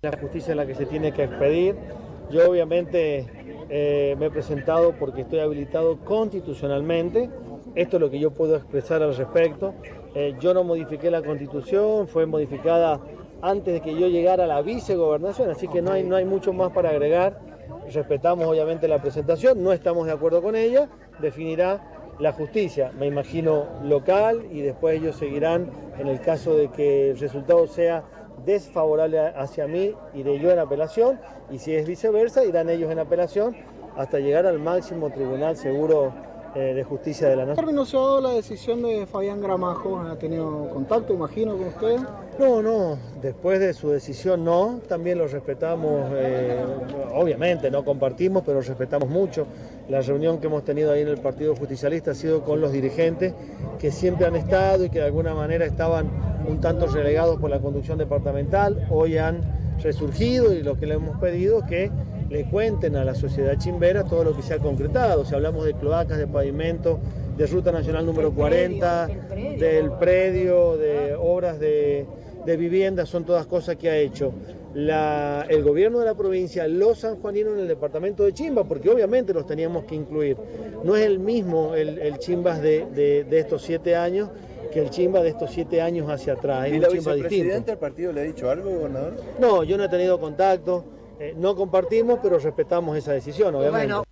La justicia es la que se tiene que expedir. Yo obviamente eh, me he presentado porque estoy habilitado constitucionalmente. Esto es lo que yo puedo expresar al respecto. Eh, yo no modifiqué la constitución, fue modificada antes de que yo llegara a la vicegobernación, así que no hay, no hay mucho más para agregar. Respetamos obviamente la presentación, no estamos de acuerdo con ella, definirá la justicia, me imagino local, y después ellos seguirán en el caso de que el resultado sea desfavorable hacia mí, iré yo en apelación, y si es viceversa, irán ellos en apelación hasta llegar al máximo tribunal seguro eh, de justicia de la nación. ¿Ha dado la decisión de Fabián Gramajo? ¿Ha tenido contacto, imagino, con usted? No, no, después de su decisión no, también lo respetamos, eh, obviamente no compartimos, pero respetamos mucho. La reunión que hemos tenido ahí en el Partido Justicialista ha sido con los dirigentes que siempre han estado y que de alguna manera estaban un tanto relegados por la conducción departamental, hoy han resurgido y lo que le hemos pedido es que le cuenten a la sociedad chimbera todo lo que se ha concretado. Si hablamos de cloacas, de pavimento, de Ruta Nacional número 40, del predio, de obras de, vivienda, son todas cosas que ha hecho el gobierno de la provincia, los sanjuaninos en el departamento de Chimba, porque obviamente los teníamos que incluir. No es el mismo el, Chimbas de, estos siete años que el Chimba de estos siete años hacia atrás. ¿Y la vicepresidenta del partido le ha dicho algo, gobernador? No, yo no he tenido contacto. Eh, no compartimos, pero respetamos esa decisión, obviamente.